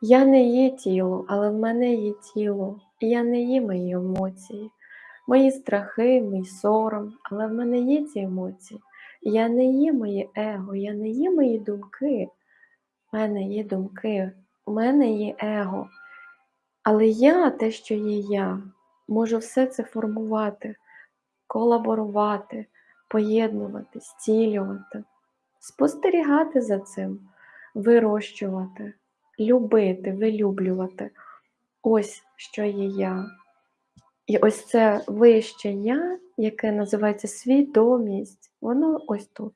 Я не є тіло, але в мене є тіло. І я не є мої емоції, мої страхи, мій сором, але в мене є ці емоції. Я не є моє его, я не є мої думки. У мене є думки, у мене є его. Але я, те, що є я, можу все це формувати, колаборувати, поєднувати, зцілювати, спостерігати за цим, вирощувати, любити, вилюблювати. Ось що є я. І ось це вище я, яке називається свідомість, воно ось тут.